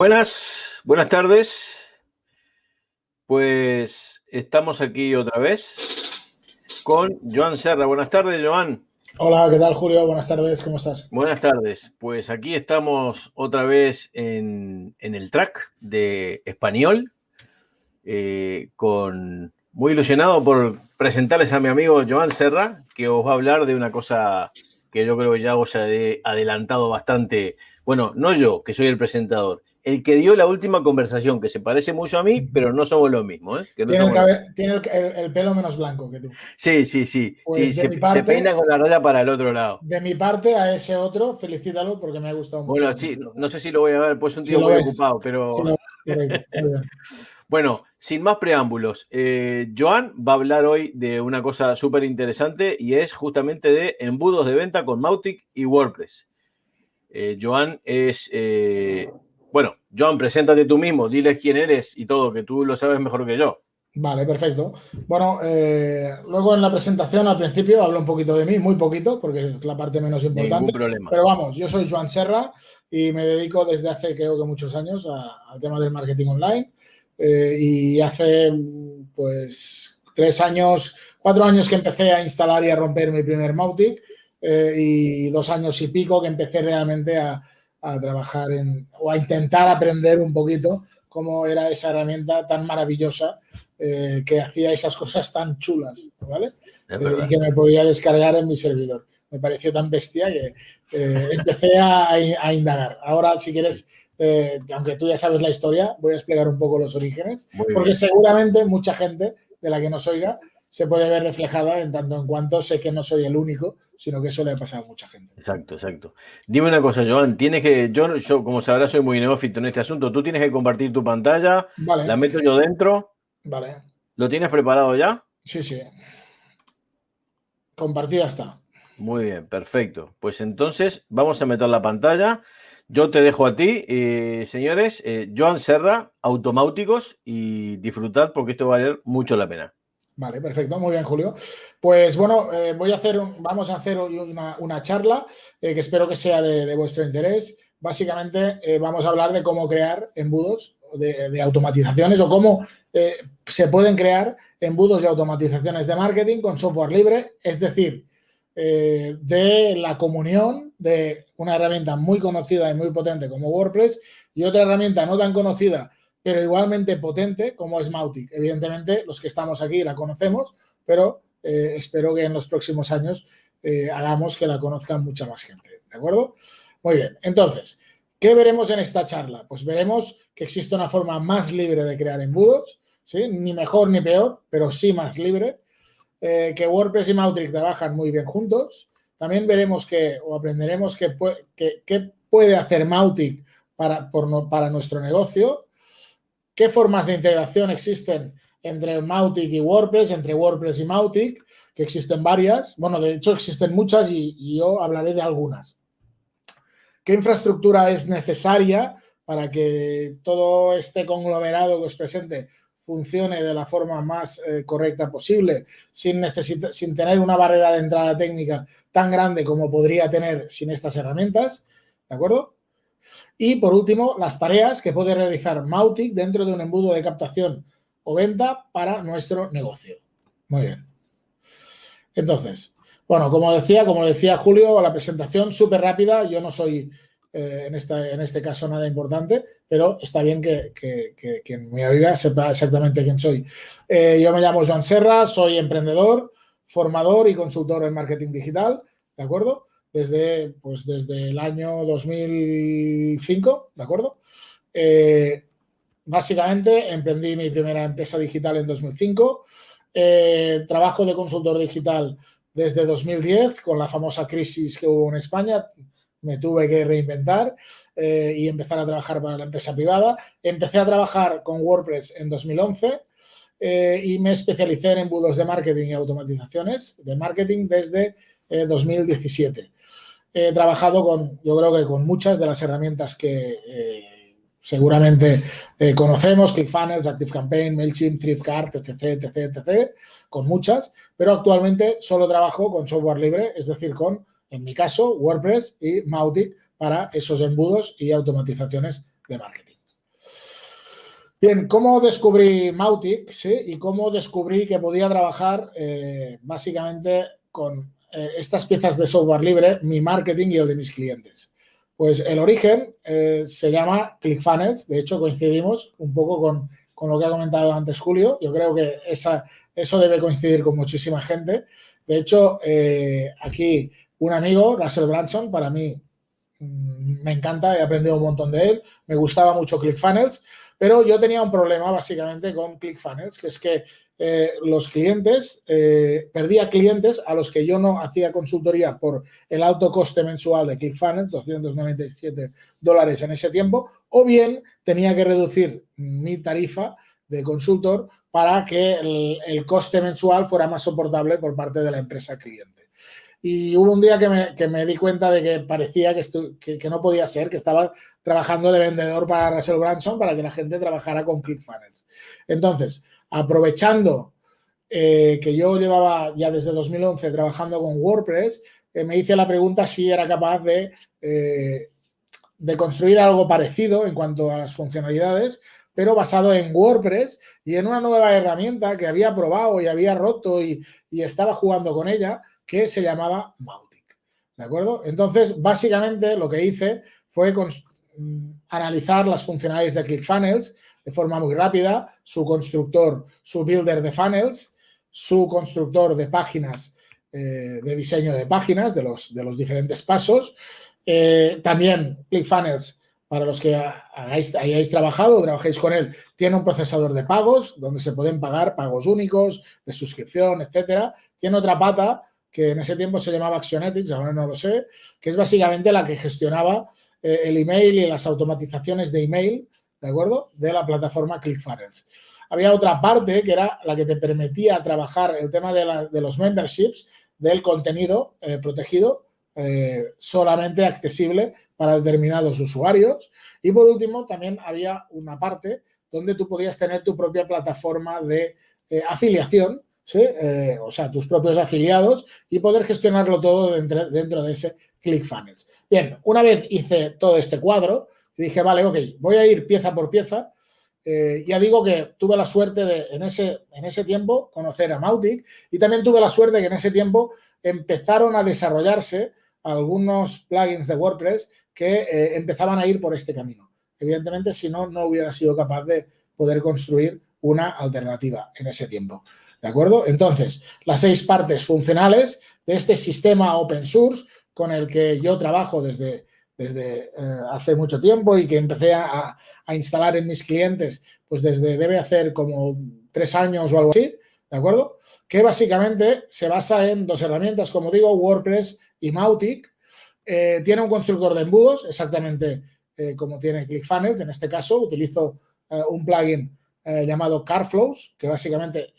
Buenas, buenas tardes. Pues estamos aquí otra vez con Joan Serra. Buenas tardes, Joan. Hola, ¿qué tal, Julio? Buenas tardes, ¿cómo estás? Buenas tardes. Pues aquí estamos otra vez en, el track de español, eh, con muy ilusionado por presentarles a mi amigo Joan Serra, que os va a hablar de una cosa que yo creo que ya os he adelantado bastante. Bueno, no yo, que soy el presentador, el que dio la última conversación, que se parece mucho a mí, pero no somos lo mismo. ¿eh? tiene, el, pelo menos blanco que tú. Sí, sí, sí. Pues se, peina con la raya para el otro lado. De mi parte, a ese otro, felicítalo porque me ha gustado mucho. Bueno, sí, no sé si lo voy a ver, pues un tío muy ocupado, pero. bueno, sin más preámbulos, eh, Joan va a hablar hoy de una cosa súper interesante y es justamente de embudos de venta con Mautic y WordPress. Eh, Joan es bueno, John, preséntate tú mismo, diles quién eres y todo, que tú lo sabes mejor que yo. Vale, perfecto. Bueno, eh, luego en la presentación al principio hablo un poquito de mí, muy poquito, porque es la parte menos importante. problema. Pero vamos, yo soy Joan Serra y me dedico desde hace creo que muchos años al tema del marketing online. Eh, y hace pues tres años, cuatro años que empecé a instalar y a romper mi primer Mautic eh, y dos años y pico que empecé realmente a, a trabajar en, o a intentar aprender un poquito cómo era esa herramienta tan maravillosa eh, que hacía esas cosas tan chulas, ¿vale? Eh, y que me podía descargar en mi servidor. Me pareció tan bestia que eh, empecé a, indagar. Ahora, si quieres, aunque tú ya sabes la historia, voy a explicar un poco los orígenes, porque seguramente mucha gente de la que nos oiga se puede ver reflejada en tanto en cuanto sé que no soy el único, sino que eso le ha pasado a mucha gente. Exacto, exacto. Dime una cosa, Joan, tienes que, yo, yo como sabrás, soy muy neófito en este asunto, tú tienes que compartir tu pantalla, la meto yo dentro. Vale. ¿Lo tienes preparado ya? Sí, sí. Compartida está. Muy bien, perfecto. Pues entonces vamos a meter la pantalla. Yo te dejo a ti, eh, señores, eh, Joan Serra, Automáuticos, y disfrutad porque esto va a valer mucho la pena. Vale, perfecto, muy bien, Julio. Pues bueno, eh, voy a hacer vamos a hacer hoy una, charla eh, que espero que sea de, vuestro interés. Básicamente eh, vamos a hablar de cómo crear embudos de, automatizaciones o cómo se pueden crear embudos de automatizaciones de marketing con software libre, es decir, de la comunión de una herramienta muy conocida y muy potente como WordPress y otra herramienta no tan conocida pero igualmente potente como es Mautic. Evidentemente, los que estamos aquí la conocemos, pero eh, espero que en los próximos años eh, hagamos que la conozcan mucha más gente. ¿De acuerdo? Muy bien. Entonces, ¿qué veremos en esta charla? Pues veremos que existe una forma más libre de crear embudos, ¿sí? Ni mejor ni peor, pero sí más libre. Eh, que WordPress y Mautic trabajan muy bien juntos. También veremos que, o aprenderemos qué que, puede hacer Mautic para, para nuestro negocio qué formas de integración existen entre Mautic y WordPress, entre WordPress y Mautic, que existen varias. Bueno, de hecho existen muchas y, yo hablaré de algunas. ¿Qué infraestructura es necesaria para que todo este conglomerado que os presente funcione de la forma más eh, correcta posible, sin, sin tener una barrera de entrada técnica tan grande como podría tener sin estas herramientas? ¿De acuerdo? Y por último, las tareas que puede realizar Mautic dentro de un embudo de captación o venta para nuestro negocio. Muy bien. Entonces, bueno, como decía, como decía Julio, la presentación súper rápida. Yo no soy eh, en, en este caso nada importante, pero está bien que, quien me oiga sepa exactamente quién soy. Eh, yo me llamo Joan Serra, soy emprendedor, formador y consultor en marketing digital, ¿de acuerdo? Desde, pues desde el año 2005, ¿de acuerdo? Eh, básicamente emprendí mi primera empresa digital en 2005. Eh, trabajo de consultor digital desde 2010 con la famosa crisis que hubo en España. Me tuve que reinventar eh, y empezar a trabajar para la empresa privada. Empecé a trabajar con WordPress en 2011 y me especialicé en embudos de marketing y automatizaciones de marketing desde 2017 he trabajado con, yo creo que con muchas de las herramientas que eh, seguramente eh, conocemos, ClickFunnels, ActiveCampaign, MailChimp, ThriftCart, etc, etc, etc, con muchas, pero actualmente solo trabajo con software libre, es decir, con, en mi caso, WordPress y Mautic para esos embudos y automatizaciones de marketing. Bien, ¿cómo descubrí Mautic? ¿sí? Y cómo descubrí que podía trabajar eh, básicamente con eh, estas piezas de software libre, mi marketing y el de mis clientes. Pues el origen eh, se llama ClickFunnels, de hecho coincidimos un poco con, con, lo que ha comentado antes Julio, yo creo que esa, eso debe coincidir con muchísima gente. De hecho, aquí un amigo, Russell Branson, para mí mm, me encanta, he aprendido un montón de él, me gustaba mucho ClickFunnels, pero yo tenía un problema básicamente con ClickFunnels, que es que eh, los clientes, eh, perdía clientes a los que yo no hacía consultoría por el alto coste mensual de ClickFunnels, 297 dólares en ese tiempo, o bien tenía que reducir mi tarifa de consultor para que el, coste mensual fuera más soportable por parte de la empresa cliente. Y hubo un día que me, que me di cuenta de que parecía que, que, no podía ser, que estaba trabajando de vendedor para Russell Branson para que la gente trabajara con ClickFunnels. Entonces, aprovechando eh, que yo llevaba ya desde 2011 trabajando con WordPress, eh, me hice la pregunta si era capaz de, eh, de construir algo parecido en cuanto a las funcionalidades, pero basado en WordPress y en una nueva herramienta que había probado y había roto y, y estaba jugando con ella, que se llamaba Mautic. ¿De acuerdo? Entonces, básicamente lo que hice fue mm, analizar las funcionalidades de ClickFunnels de forma muy rápida, su constructor, su builder de funnels, su constructor de páginas, eh, de diseño de páginas, de los, de los diferentes pasos. Eh, también ClickFunnels, para los que hayáis trabajado o trabajéis con él, tiene un procesador de pagos donde se pueden pagar pagos únicos, de suscripción, etcétera. Tiene otra pata que en ese tiempo se llamaba Actionetics, ahora no lo sé, que es básicamente la que gestionaba eh, el email y las automatizaciones de email, ¿de acuerdo?, de la plataforma ClickFunnels. Había otra parte que era la que te permitía trabajar el tema de, los memberships, del contenido eh, protegido, eh, solamente accesible para determinados usuarios. Y por último, también había una parte donde tú podías tener tu propia plataforma de afiliación, eh, o sea, tus propios afiliados y poder gestionarlo todo dentro, dentro de ese ClickFunnels. Bien, una vez hice todo este cuadro, dije, vale, ok, voy a ir pieza por pieza. Eh, ya digo que tuve la suerte de, en ese, en ese tiempo, conocer a Mautic y también tuve la suerte que en ese tiempo empezaron a desarrollarse algunos plugins de WordPress que eh, empezaban a ir por este camino. Evidentemente, si no, no hubiera sido capaz de poder construir una alternativa en ese tiempo. ¿De acuerdo? Entonces, las seis partes funcionales de este sistema open source con el que yo trabajo desde, desde eh, hace mucho tiempo y que empecé a, instalar en mis clientes, pues desde debe hacer como tres años o algo así, ¿de acuerdo? Que básicamente se basa en dos herramientas, como digo, WordPress y Mautic. Eh, tiene un constructor de embudos, exactamente eh, como tiene ClickFunnels. En este caso, utilizo un plugin llamado CarFlows, que básicamente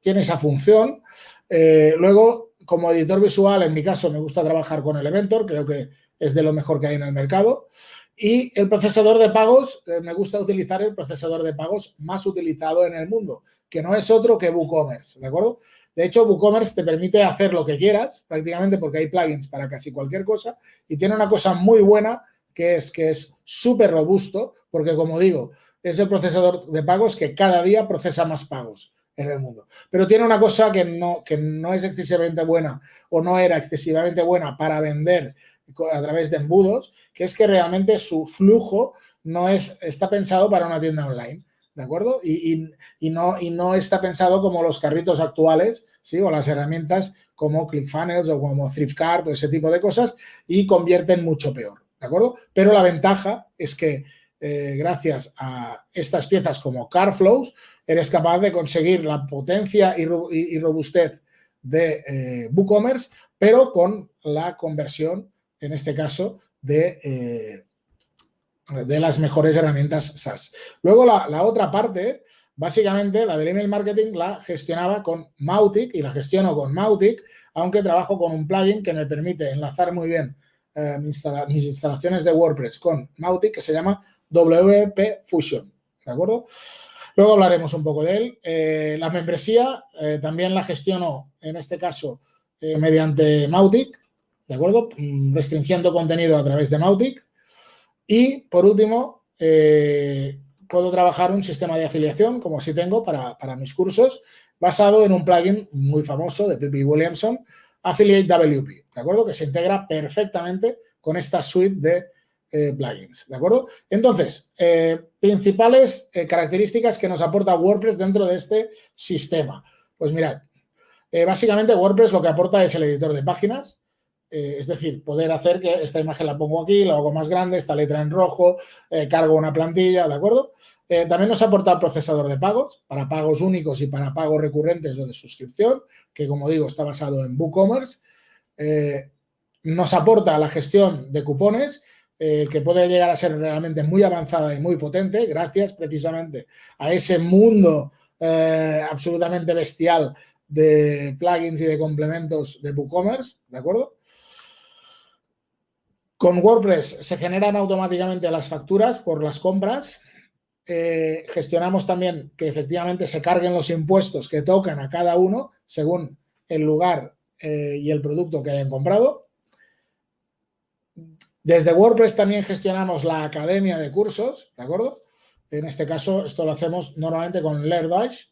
tiene esa función. Luego, como editor visual, en mi caso me gusta trabajar con Elementor, creo que es de lo mejor que hay en el mercado. Y el procesador de pagos, me gusta utilizar el procesador de pagos más utilizado en el mundo, que no es otro que WooCommerce, ¿de acuerdo? De hecho, WooCommerce te permite hacer lo que quieras, prácticamente porque hay plugins para casi cualquier cosa, y tiene una cosa muy buena, que es que es súper robusto, porque como digo, es el procesador de pagos que cada día procesa más pagos en el mundo. Pero tiene una cosa que no, que no es excesivamente buena o no era excesivamente buena para vender a través de embudos, que es que realmente su flujo no es, está pensado para una tienda online, ¿de acuerdo? Y, no, y no está pensado como los carritos actuales, ¿sí? O las herramientas como ClickFunnels o como ThriftCard o ese tipo de cosas y convierten mucho peor, ¿de acuerdo? Pero la ventaja es que eh, gracias a estas piezas como CarFlows, eres capaz de conseguir la potencia y, robustez de eh, WooCommerce, pero con la conversión, en este caso, de, eh, de las mejores herramientas SaaS. Luego, la, la, otra parte, básicamente, la del email marketing la gestionaba con Mautic y la gestiono con Mautic, aunque trabajo con un plugin que me permite enlazar muy bien mis instalaciones de WordPress con Mautic, que se llama WP Fusion, ¿de acuerdo? Luego hablaremos un poco de él. Eh, la membresía eh, también la gestiono, en este caso, eh, mediante Mautic, ¿de acuerdo? Mm, restringiendo contenido a través de Mautic. Y, por último, puedo trabajar un sistema de afiliación, como así tengo para, para mis cursos, basado en un plugin muy famoso de Pippi Williamson, Affiliate WP, ¿de acuerdo? Que se integra perfectamente con esta suite de eh, plugins, ¿de acuerdo? Entonces, eh, principales eh, características que nos aporta WordPress dentro de este sistema. Pues mirad, básicamente WordPress lo que aporta es el editor de páginas, es decir, poder hacer que esta imagen la pongo aquí, la hago más grande, esta letra en rojo, cargo una plantilla, ¿de acuerdo? también nos aporta el procesador de pagos, para pagos únicos y para pagos recurrentes o de suscripción, que como digo está basado en WooCommerce. nos aporta la gestión de cupones eh, que puede llegar a ser realmente muy avanzada y muy potente, gracias precisamente a ese mundo eh, absolutamente bestial de plugins y de complementos de WooCommerce, ¿de acuerdo? Con WordPress se generan automáticamente las facturas por las compras. Eh, gestionamos también que efectivamente se carguen los impuestos que tocan a cada uno según el lugar y el producto que hayan comprado. Desde WordPress también gestionamos la academia de cursos, ¿de acuerdo? En este caso, esto lo hacemos normalmente con LearnDash.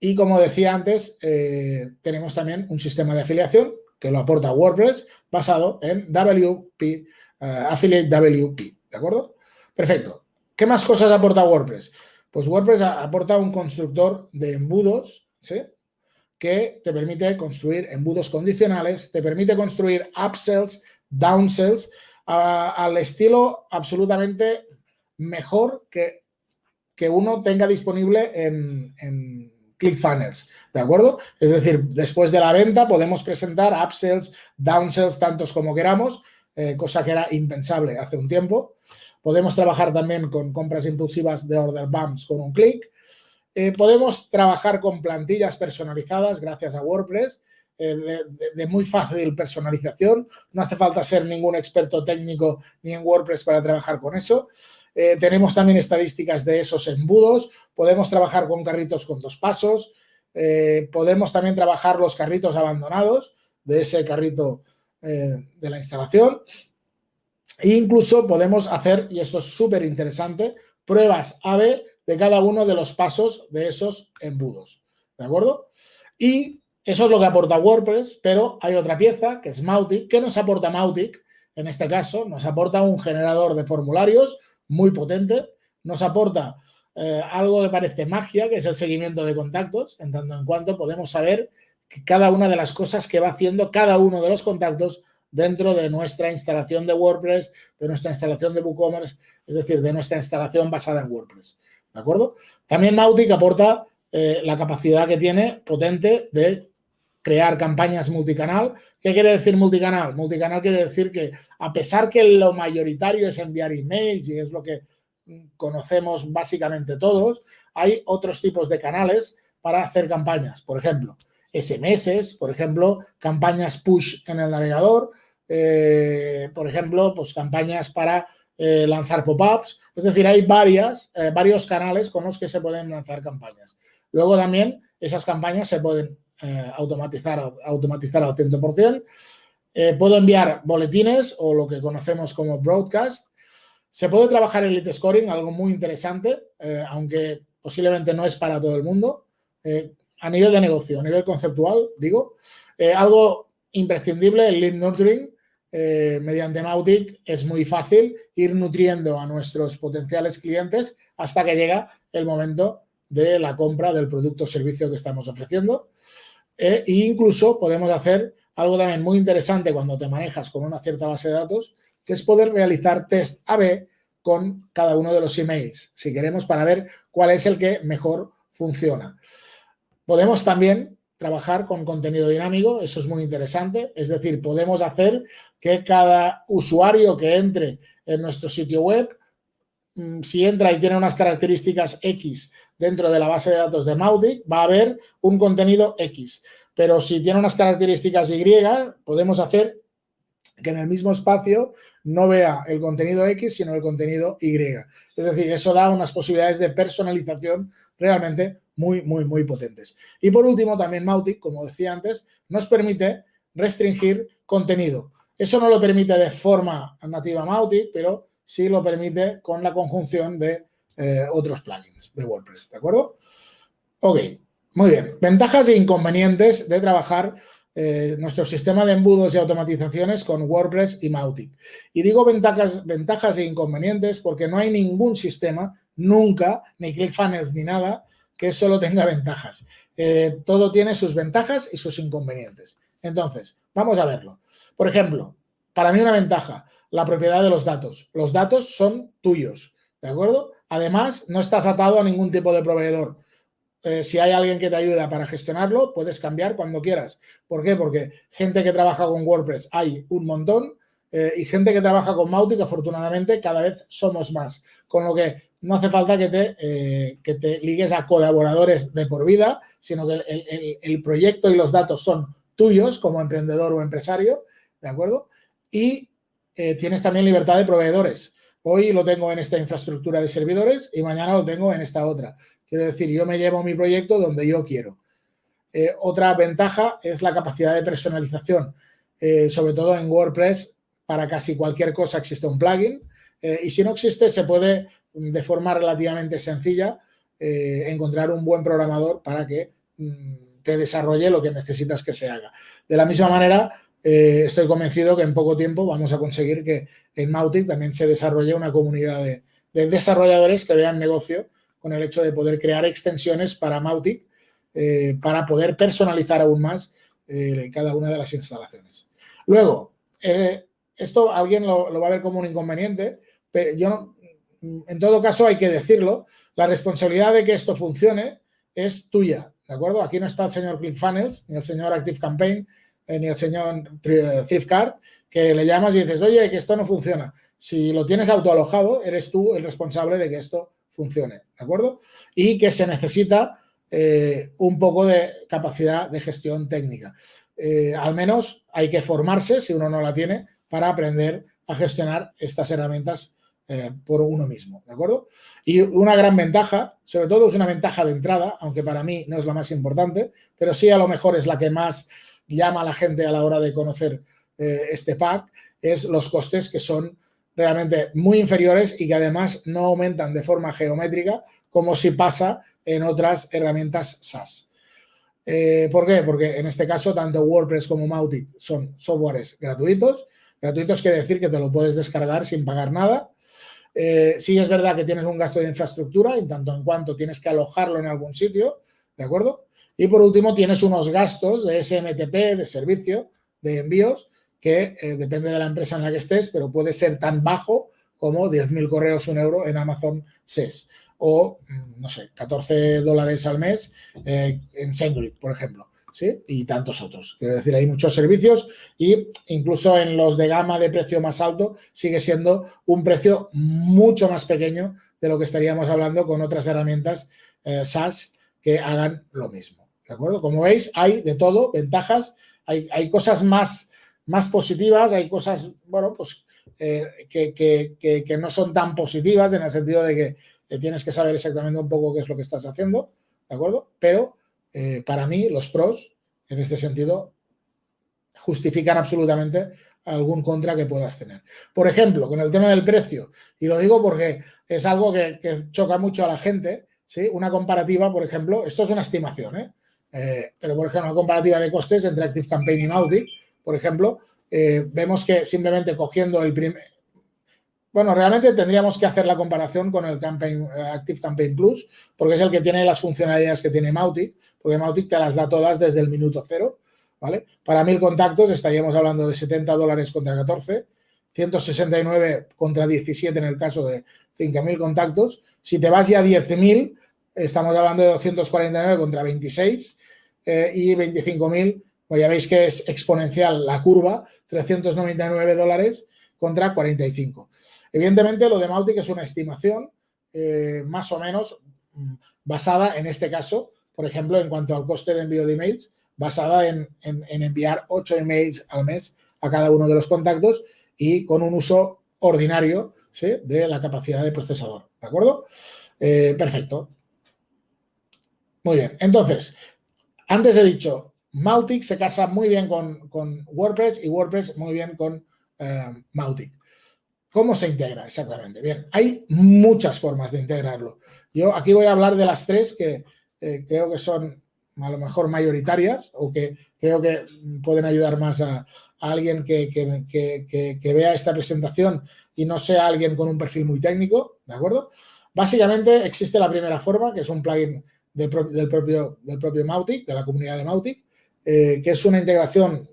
Y como decía antes, eh, tenemos también un sistema de afiliación lo aporta WordPress basado en WP, eh, Affiliate WP, ¿de acuerdo? Perfecto. ¿Qué más cosas aporta WordPress? Pues WordPress aporta un constructor de embudos, ¿sí? Que te permite construir embudos condicionales, te permite construir upsells, downsells al estilo absolutamente mejor que, que uno tenga disponible en ClickFunnels, ¿de acuerdo? Es decir, después de la venta podemos presentar upsells, downsells, tantos como queramos, eh, cosa que era impensable hace un tiempo. Podemos trabajar también con compras impulsivas de order bumps con un clic. Eh, podemos trabajar con plantillas personalizadas gracias a WordPress eh, de, muy fácil personalización. No hace falta ser ningún experto técnico ni en WordPress para trabajar con eso. Eh, tenemos también estadísticas de esos embudos. Podemos trabajar con carritos con dos pasos. Eh, podemos también trabajar los carritos abandonados de ese carrito de la instalación. E incluso podemos hacer, y esto es súper interesante, pruebas A-B de cada uno de los pasos de esos embudos. ¿De acuerdo? Y eso es lo que aporta WordPress, pero hay otra pieza que es Mautic. ¿Qué nos aporta Mautic? En este caso, nos aporta un generador de formularios muy potente, nos aporta eh, algo que parece magia, que es el seguimiento de contactos, en tanto en cuanto podemos saber cada una de las cosas que va haciendo cada uno de los contactos dentro de nuestra instalación de WordPress, de nuestra instalación de WooCommerce, es decir, de nuestra instalación basada en WordPress. ¿De acuerdo? También Mautic aporta eh, la capacidad que tiene potente de crear campañas multicanal. ¿Qué quiere decir multicanal? Multicanal quiere decir que a pesar que lo mayoritario es enviar emails y es lo que conocemos básicamente todos, hay otros tipos de canales para hacer campañas. Por ejemplo, SMS, por ejemplo, campañas push en el navegador, eh, por ejemplo, pues campañas para eh, lanzar pop-ups. Es decir, hay varias, eh, varios canales con los que se pueden lanzar campañas. Luego también esas campañas se pueden eh, automatizar, automatizar al 100%. Eh, puedo enviar boletines o lo que conocemos como broadcast. Se puede trabajar el lead scoring, algo muy interesante, eh, aunque posiblemente no es para todo el mundo. a nivel de negocio, a nivel conceptual, digo. algo imprescindible, el lead nurturing. mediante Mautic es muy fácil ir nutriendo a nuestros potenciales clientes hasta que llega el momento de la compra del producto o servicio que estamos ofreciendo. E incluso podemos hacer algo también muy interesante cuando te manejas con una cierta base de datos, que es poder realizar test A-B con cada uno de los emails, si queremos, para ver cuál es el que mejor funciona. Podemos también trabajar con contenido dinámico, eso es muy interesante, es decir, podemos hacer que cada usuario que entre en nuestro sitio web, mm, si entra y tiene unas características X dentro de la base de datos de Mautic va a haber un contenido X. Pero si tiene unas características Y, podemos hacer que en el mismo espacio no vea el contenido X, sino el contenido Y. Es decir, eso da unas posibilidades de personalización realmente muy, muy, muy potentes. Y por último, también Mautic, como decía antes, nos permite restringir contenido. Eso no lo permite de forma nativa Mautic, pero sí lo permite con la conjunción de eh, otros plugins de WordPress, ¿de acuerdo? Ok, muy bien. Ventajas e inconvenientes de trabajar eh, nuestro sistema de embudos y automatizaciones con WordPress y Mautic. Y digo ventajas, ventajas e inconvenientes porque no hay ningún sistema, nunca, ni ClickFunnels ni nada, que solo tenga ventajas. Eh, todo tiene sus ventajas y sus inconvenientes. Entonces, vamos a verlo. Por ejemplo, para mí una ventaja, la propiedad de los datos. Los datos son tuyos, ¿de acuerdo? Además, no estás atado a ningún tipo de proveedor. Eh, si hay alguien que te ayuda para gestionarlo, puedes cambiar cuando quieras. ¿Por qué? Porque gente que trabaja con WordPress hay un montón eh, y gente que trabaja con Mautic, afortunadamente, cada vez somos más. Con lo que no hace falta que te, eh, que te ligues a colaboradores de por vida, sino que el, proyecto y los datos son tuyos como emprendedor o empresario, ¿de acuerdo? Y tienes también libertad de proveedores. Hoy lo tengo en esta infraestructura de servidores y mañana lo tengo en esta otra. Quiero decir, yo me llevo mi proyecto donde yo quiero. Eh, otra ventaja es la capacidad de personalización, eh, sobre todo en WordPress, para casi cualquier cosa existe un plugin eh, y si no existe se puede de forma relativamente sencilla encontrar un buen programador para que mm, te desarrolle lo que necesitas que se haga. De la misma manera, estoy convencido que en poco tiempo vamos a conseguir que en Mautic también se desarrolle una comunidad de desarrolladores que vean negocio con el hecho de poder crear extensiones para Mautic eh, para poder personalizar aún más eh, cada una de las instalaciones. Luego, eh, esto alguien lo, va a ver como un inconveniente, pero yo en todo caso hay que decirlo, la responsabilidad de que esto funcione es tuya, ¿de acuerdo? Aquí no está el señor ClickFunnels, ni el señor ActiveCampaign, ni el señor ThriftCard, que le llamas y dices, oye, que esto no funciona. Si lo tienes autoalojado, eres tú el responsable de que esto funcione, ¿de acuerdo? Y que se necesita eh, un poco de capacidad de gestión técnica. Eh, al menos hay que formarse, si uno no la tiene, para aprender a gestionar estas herramientas eh, por uno mismo, ¿de acuerdo? Y una gran ventaja, sobre todo es una ventaja de entrada, aunque para mí no es la más importante, pero sí a lo mejor es la que más llama a la gente a la hora de conocer este pack, es los costes que son realmente muy inferiores y que además no aumentan de forma geométrica como si pasa en otras herramientas SaaS. Eh, ¿Por qué? Porque en este caso tanto WordPress como Mautic son softwares gratuitos. Gratuitos quiere decir que te lo puedes descargar sin pagar nada. Eh, sí es verdad que tienes un gasto de infraestructura en tanto en cuanto tienes que alojarlo en algún sitio, ¿de acuerdo? Y por último tienes unos gastos de SMTP, de servicio, de envíos, que eh, depende de la empresa en la que estés, pero puede ser tan bajo como 10.000 correos, un euro en Amazon SES o, mm, no sé, 14 dólares al mes eh, en SendGrid, por ejemplo. ¿sí? Y tantos otros. Quiero decir, hay muchos servicios y incluso en los de gama de precio más alto sigue siendo un precio mucho más pequeño de lo que estaríamos hablando con otras herramientas eh, SaaS que hagan lo mismo. ¿De acuerdo? Como veis, hay de todo, ventajas, hay, hay cosas más más positivas, hay cosas, bueno, pues eh, que, no son tan positivas en el sentido de que tienes que saber exactamente un poco qué es lo que estás haciendo, ¿de acuerdo? Pero eh, para mí los pros, en este sentido, justifican absolutamente algún contra que puedas tener. Por ejemplo, con el tema del precio, y lo digo porque es algo que, choca mucho a la gente, ¿sí? Una comparativa, por ejemplo, esto es una estimación, ¿eh? Pero por ejemplo, una comparativa de costes entre ActiveCampaign y Mautic, por ejemplo, eh, vemos que simplemente cogiendo el primer... Bueno, realmente tendríamos que hacer la comparación con el Campaign, eh, Active Campaign Plus, porque es el que tiene las funcionalidades que tiene Mautic, porque Mautic te las da todas desde el minuto cero, ¿vale? Para mil contactos estaríamos hablando de 70 dólares contra 14, 169 contra 17 en el caso de 5.000 contactos. Si te vas ya a 10.000, estamos hablando de 249 contra 26 eh, y 25.000 pues ya veis que es exponencial la curva, 399 dólares contra 45. Evidentemente, lo de Mautic es una estimación eh, más o menos mm, basada en este caso, por ejemplo, en cuanto al coste de envío de emails, basada en, enviar 8 emails al mes a cada uno de los contactos y con un uso ordinario de la capacidad de procesador. ¿De acuerdo? Eh, perfecto. Muy bien. Entonces, antes he dicho, Mautic se casa muy bien con, WordPress y WordPress muy bien con eh, Mautic. ¿Cómo se integra exactamente? Bien, hay muchas formas de integrarlo. Yo aquí voy a hablar de las tres que eh, creo que son a lo mejor mayoritarias o que creo que pueden ayudar más a, alguien que, vea esta presentación y no sea alguien con un perfil muy técnico, ¿de acuerdo? Básicamente existe la primera forma, que es un plugin del, propio, del propio Mautic, de la comunidad de Mautic, eh, que es una integración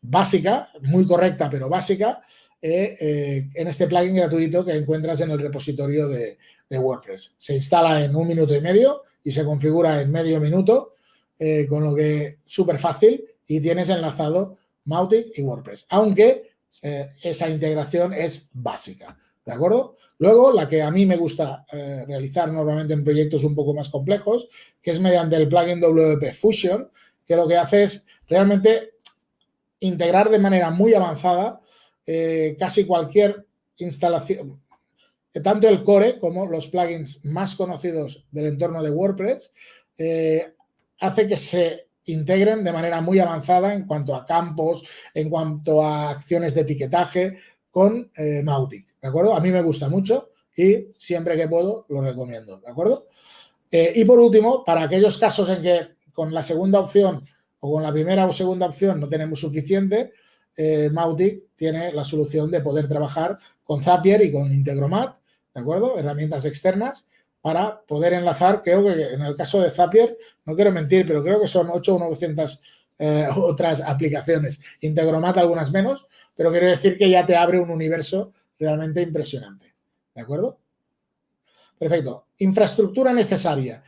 básica, muy correcta, pero básica, eh, eh, en este plugin gratuito que encuentras en el repositorio de, WordPress. Se instala en un minuto y medio y se configura en medio minuto, con lo que súper fácil y tienes enlazado Mautic y WordPress, aunque esa integración es básica, ¿de acuerdo? Luego, la que a mí me gusta realizar normalmente en proyectos un poco más complejos, que es mediante el plugin WP Fusion, que lo que hace es realmente integrar de manera muy avanzada eh, casi cualquier instalación, tanto el core como los plugins más conocidos del entorno de WordPress, eh, hace que se integren de manera muy avanzada en cuanto a campos, en cuanto a acciones de etiquetaje con eh, Mautic, ¿de acuerdo? A mí me gusta mucho y siempre que puedo lo recomiendo, ¿de acuerdo? y por último, para aquellos casos en que con la segunda opción o con la primera o segunda opción no tenemos suficiente, eh, Mautic tiene la solución de poder trabajar con Zapier y con Integromat, ¿de acuerdo? Herramientas externas para poder enlazar, creo que en el caso de Zapier, no quiero mentir, pero creo que son 8 o 900 eh, otras aplicaciones. Integromat algunas menos, pero quiero decir que ya te abre un universo realmente impresionante, ¿de acuerdo? Perfecto. Infraestructura necesaria.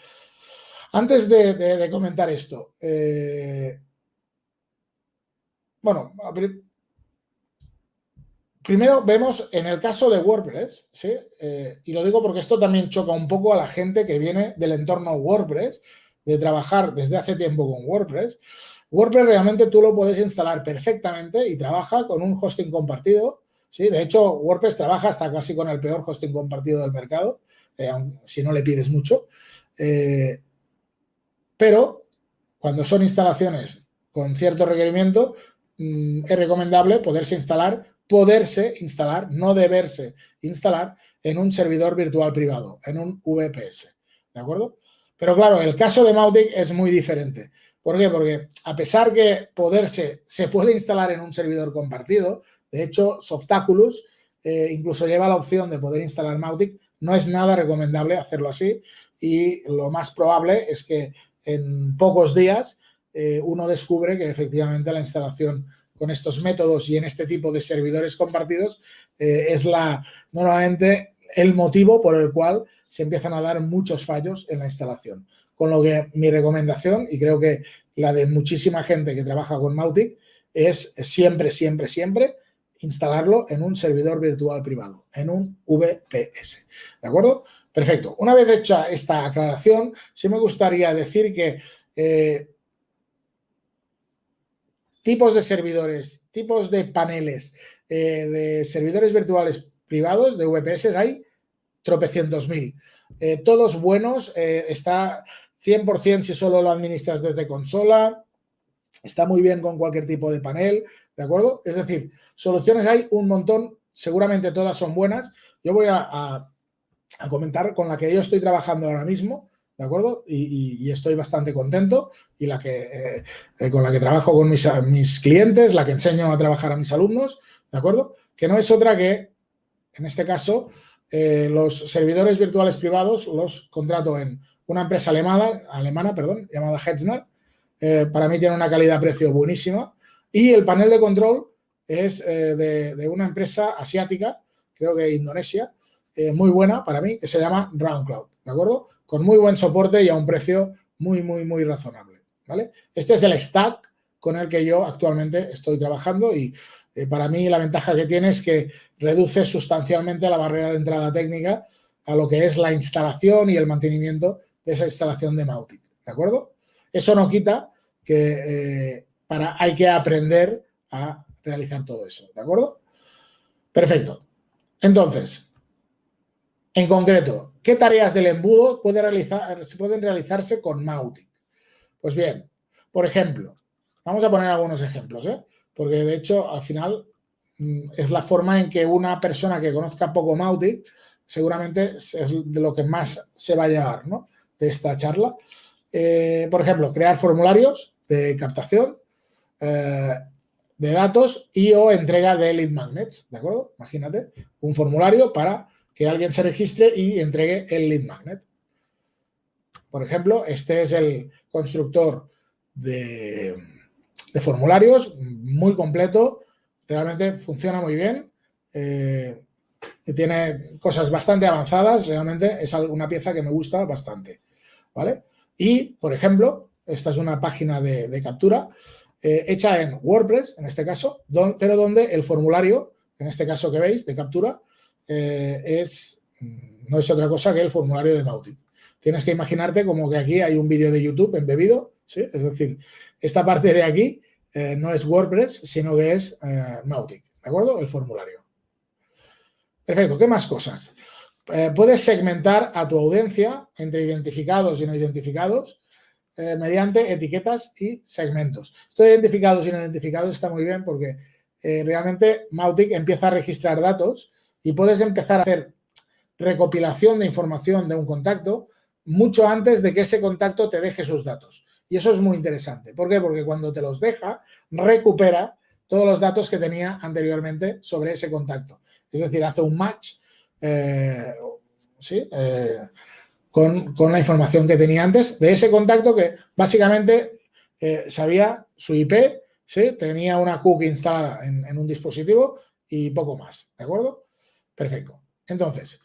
Antes de, comentar esto, eh, bueno, primero vemos en el caso de WordPress, ¿sí? Eh, y lo digo porque esto también choca un poco a la gente que viene del entorno WordPress, de trabajar desde hace tiempo con WordPress. WordPress realmente tú lo puedes instalar perfectamente y trabaja con un hosting compartido. ¿Sí? De hecho, WordPress trabaja hasta casi con el peor hosting compartido del mercado, eh, si no le pides mucho. Pero cuando son instalaciones con cierto requerimiento, mm, es recomendable poderse instalar, poderse instalar, no deberse instalar en un servidor virtual privado, en un VPS. ¿De acuerdo? Pero claro, el caso de Mautic es muy diferente. ¿Por qué? Porque a pesar que poderse se puede instalar en un servidor compartido, de hecho, Softaculous eh, incluso lleva la opción de poder instalar Mautic, no es nada recomendable hacerlo así y lo más probable es que en pocos días eh, uno descubre que efectivamente la instalación con estos métodos y en este tipo de servidores compartidos eh, es la normalmente el motivo por el cual se empiezan a dar muchos fallos en la instalación. Con lo que mi recomendación, y creo que la de muchísima gente que trabaja con Mautic, es siempre, siempre, siempre instalarlo en un servidor virtual privado, en un VPS. ¿De acuerdo? Perfecto. Una vez hecha esta aclaración, sí me gustaría decir que eh, tipos de servidores, tipos de paneles, eh, de servidores virtuales privados, de VPS, hay tropecientos mil. Eh, todos buenos, está 100% si solo lo administras desde consola, está muy bien con cualquier tipo de panel, ¿de acuerdo? Es decir, soluciones hay un montón, seguramente todas son buenas. Yo voy a comentar con la que yo estoy trabajando ahora mismo, ¿de acuerdo? Y, estoy bastante contento y la que eh, eh, con la que trabajo con mis, mis, clientes, la que enseño a trabajar a mis alumnos, ¿de acuerdo? Que no es otra que, en este caso, eh, los servidores virtuales privados los contrato en una empresa alemana, alemana perdón, llamada Hetzner. Para mí tiene una calidad-precio buenísima. Y el panel de control es de, de una empresa asiática, creo que Indonesia, eh, muy buena para mí, que se llama RoundCloud, ¿de acuerdo? Con muy buen soporte y a un precio muy, muy, muy razonable, ¿vale? Este es el stack con el que yo actualmente estoy trabajando y eh, para mí la ventaja que tiene es que reduce sustancialmente la barrera de entrada técnica a lo que es la instalación y el mantenimiento de esa instalación de Mautic, ¿de acuerdo? Eso no quita que eh, para, hay que aprender a realizar todo eso, ¿de acuerdo? Perfecto. Entonces, en concreto, ¿qué tareas del embudo puede realizar, pueden realizarse con Mautic? Pues bien, por ejemplo, vamos a poner algunos ejemplos, ¿eh? porque de hecho al final mm, es la forma en que una persona que conozca poco Mautic seguramente es de lo que más se va a llevar ¿no? de esta charla. Eh, por ejemplo, crear formularios de captación eh, de datos y o entrega de lead magnets, ¿de acuerdo? Imagínate un formulario para que alguien se registre y entregue el lead magnet. Por ejemplo, este es el constructor de, formularios, muy completo, realmente funciona muy bien, eh, tiene cosas bastante avanzadas, realmente es una pieza que me gusta bastante, ¿vale? Y, por ejemplo, esta es una página de, captura eh, hecha en WordPress, en este caso, pero donde el formulario, en este caso que veis, de captura, eh, es, no es otra cosa que el formulario de Mautic. Tienes que imaginarte como que aquí hay un vídeo de YouTube embebido, ¿sí? Es decir, esta parte de aquí eh, no es WordPress, sino que es Mautic, ¿de acuerdo? El formulario. Perfecto, ¿qué más cosas? Eh, puedes segmentar a tu audiencia entre identificados y no identificados eh, mediante etiquetas y segmentos. Esto de identificados y no identificados está muy bien porque eh, realmente Mautic empieza a registrar datos y puedes empezar a hacer recopilación de información de un contacto mucho antes de que ese contacto te deje sus datos. Y eso es muy interesante. ¿Por qué? Porque cuando te los deja, recupera todos los datos que tenía anteriormente sobre ese contacto. Es decir, hace un match eh, eh, con, la información que tenía antes de ese contacto que básicamente eh, sabía su IP, ¿sí? tenía una cookie instalada en, un dispositivo y poco más, ¿de acuerdo? Perfecto. Entonces,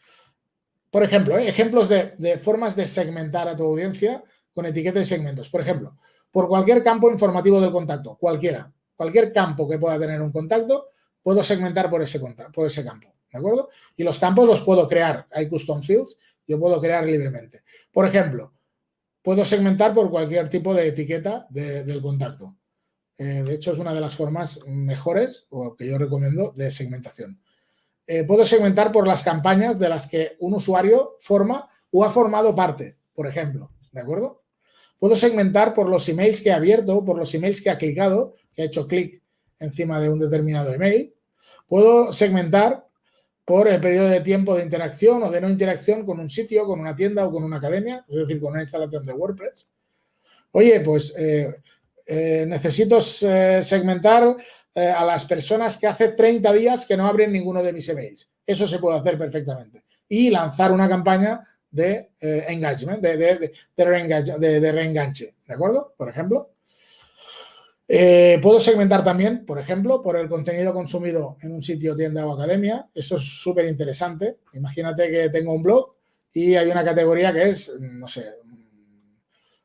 por ejemplo, ejemplos de, de, formas de segmentar a tu audiencia con etiquetas y segmentos. Por ejemplo, por cualquier campo informativo del contacto, cualquiera, cualquier campo que pueda tener un contacto, puedo segmentar por ese, por ese campo, ¿de acuerdo? Y los campos los puedo crear, hay custom fields, yo puedo crear libremente. Por ejemplo, puedo segmentar por cualquier tipo de etiqueta del contacto. Eh, de hecho, es una de las formas mejores o que yo recomiendo de segmentación. Eh, puedo segmentar por las campañas de las que un usuario forma o ha formado parte, por ejemplo, ¿de acuerdo? Puedo segmentar por los emails que ha abierto, por los emails que ha clicado, que ha hecho clic encima de un determinado email. Puedo segmentar por el periodo de tiempo de interacción o de no interacción con un sitio, con una tienda o con una academia, es decir, con una instalación de WordPress. Oye, pues eh, eh, necesito eh, segmentar a las personas que hace 30 días que no abren ninguno de mis emails. Eso se puede hacer perfectamente. Y lanzar una campaña de engagement, de, de, de, reenganche, ¿de acuerdo? Por ejemplo. Eh, puedo segmentar también, por ejemplo, por el contenido consumido en un sitio, tienda o academia. Eso es súper interesante. Imagínate que tengo un blog y hay una categoría que es, no sé,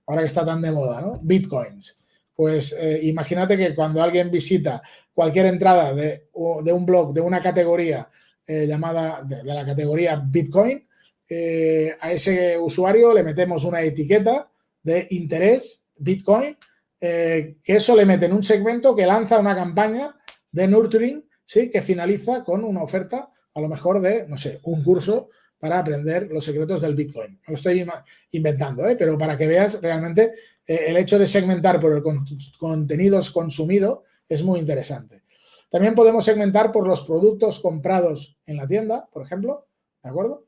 ahora que está tan de moda, ¿no? Bitcoins. Pues eh, imagínate que cuando alguien visita cualquier entrada de, un blog de una categoría eh, llamada, de, la categoría Bitcoin, a ese usuario le metemos una etiqueta de interés Bitcoin eh, que eso le mete en un segmento que lanza una campaña de nurturing, ¿sí? Que finaliza con una oferta, a lo mejor de, no sé, un curso para aprender los secretos del Bitcoin. lo estoy inventando, ¿eh? pero para que veas realmente eh, el hecho de segmentar por el contenidos consumido es muy interesante. También podemos segmentar por los productos comprados en la tienda, por ejemplo, ¿de acuerdo?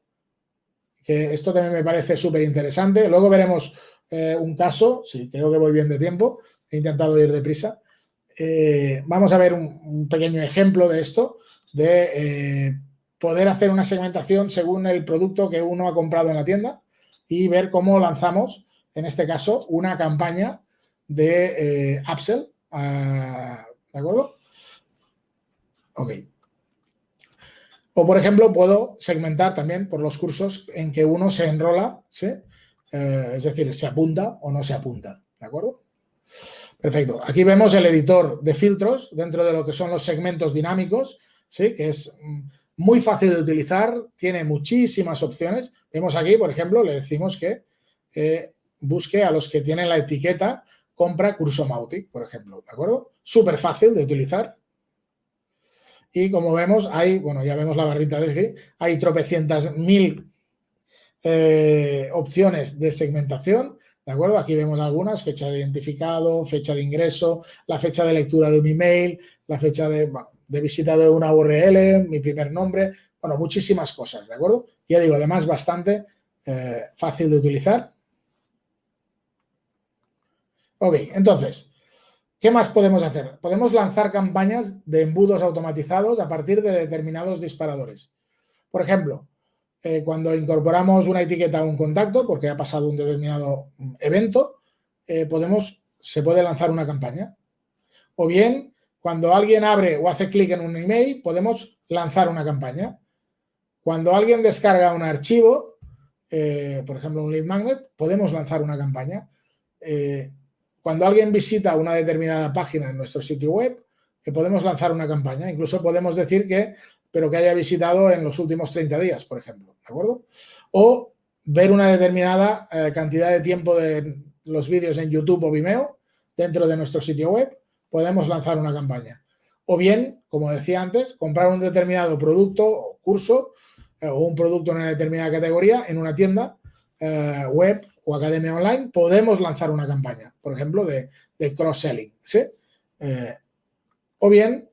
Que esto también me parece súper interesante. Luego veremos eh, un caso, sí, creo que voy bien de tiempo, he intentado ir deprisa. Eh, vamos a ver un, pequeño ejemplo de esto, de eh, poder hacer una segmentación según el producto que uno ha comprado en la tienda y ver cómo lanzamos, en este caso, una campaña de upsell, ah, ¿de acuerdo? Ok. O, por ejemplo, puedo segmentar también por los cursos en que uno se enrola, ¿sí? Eh, es decir, se apunta o no se apunta, ¿de acuerdo? Perfecto. Aquí vemos el editor de filtros dentro de lo que son los segmentos dinámicos, ¿sí? que es mm, muy fácil de utilizar, tiene muchísimas opciones. Vemos aquí, por ejemplo, le decimos que eh, busque a los que tienen la etiqueta compra curso Mautic, por ejemplo, ¿de acuerdo? Súper fácil de utilizar. Y como vemos, hay, bueno, ya vemos la barrita de aquí, hay tropecientas mil eh, opciones de segmentación, ¿de acuerdo? Aquí vemos algunas, fecha de identificado, fecha de ingreso, la fecha de lectura de un email, la fecha de, visita de una URL, mi primer nombre, bueno, muchísimas cosas, ¿de acuerdo? Ya digo, además bastante eh, fácil de utilizar. Ok, entonces, ¿qué más podemos hacer? Podemos lanzar campañas de embudos automatizados a partir de determinados disparadores. Por ejemplo, eh, cuando incorporamos una etiqueta a un contacto, porque ha pasado un determinado evento, eh, podemos, se puede lanzar una campaña. O bien, cuando alguien abre o hace clic en un email, podemos lanzar una campaña. Cuando alguien descarga un archivo, eh, por ejemplo, un lead magnet, podemos lanzar una campaña cuando alguien visita una determinada página en nuestro sitio web, podemos lanzar una campaña. Incluso podemos decir que, pero que haya visitado en los últimos 30 días, por ejemplo, ¿de acuerdo? O ver una determinada eh, cantidad de tiempo de los vídeos en YouTube o Vimeo dentro de nuestro sitio web, podemos lanzar una campaña. O bien, como decía antes, comprar un determinado producto o curso eh, o un producto en una determinada categoría en una tienda web o academia online, podemos lanzar una campaña, por ejemplo, de, cross-selling. ¿sí? Eh, o bien,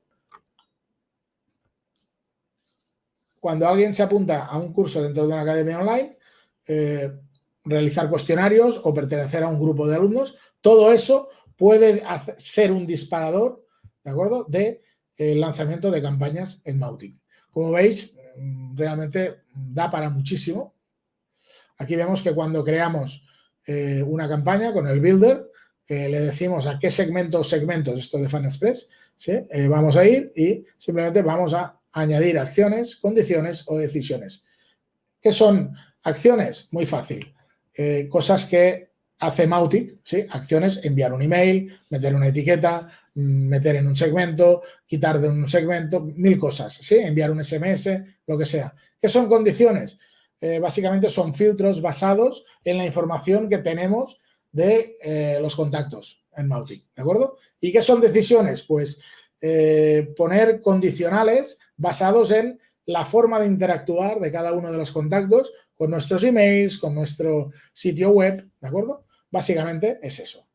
cuando alguien se apunta a un curso dentro de una academia online, eh, realizar cuestionarios o pertenecer a un grupo de alumnos, todo eso puede ser un disparador, ¿de acuerdo?, de eh, lanzamiento de campañas en Mautic. Como veis, mm, realmente da para muchísimo Aquí vemos que cuando creamos eh, una campaña con el builder, le decimos a qué segmentos segmentos, esto de FanExpress, ¿sí? Vamos a ir y simplemente vamos a añadir acciones, condiciones o decisiones. ¿Qué son acciones? Muy fácil. cosas que hace Mautic, ¿sí? Acciones, enviar un email, meter una etiqueta, mm, meter en un segmento, quitar de un segmento, mil cosas, ¿sí? Enviar un SMS, lo que sea. ¿Qué son condiciones? Eh, básicamente son filtros basados en la información que tenemos de eh, los contactos en Mautic, ¿de acuerdo? ¿Y qué son decisiones? Pues eh, poner condicionales basados en la forma de interactuar de cada uno de los contactos con nuestros emails, con nuestro sitio web, ¿de acuerdo? Básicamente es eso.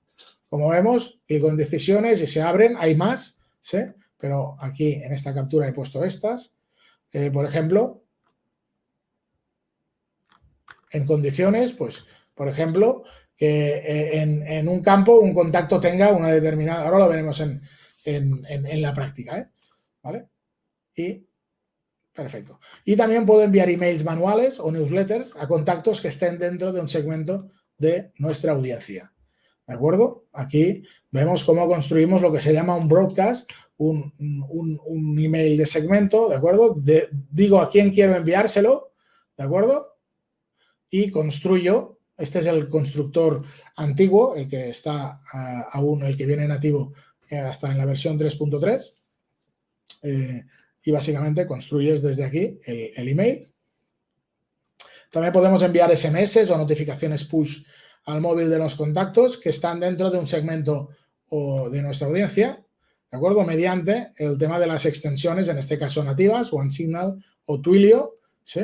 Como vemos, clico en decisiones y se abren, hay más, ¿sí? Pero aquí en esta captura he puesto estas. por ejemplo, en condiciones, pues, por ejemplo, que eh, en, un campo un contacto tenga una determinada, ahora lo veremos en, la práctica, ¿eh? ¿vale? Y, perfecto. Y también puedo enviar emails manuales o newsletters a contactos que estén dentro de un segmento de nuestra audiencia, ¿de acuerdo? Aquí vemos cómo construimos lo que se llama un broadcast, un, un email de segmento, ¿de acuerdo? Digo a quién quiero enviárselo, ¿de acuerdo? y construyo, este es el constructor antiguo, el que está ah, aún, el que viene nativo hasta en la versión 3.3 eh, y básicamente construyes desde aquí el, email. También podemos enviar SMS o notificaciones push al móvil de los contactos que están dentro de un segmento o de nuestra audiencia, ¿de acuerdo? Mediante el tema de las extensiones, en este caso nativas, OneSignal o Twilio, ¿sí?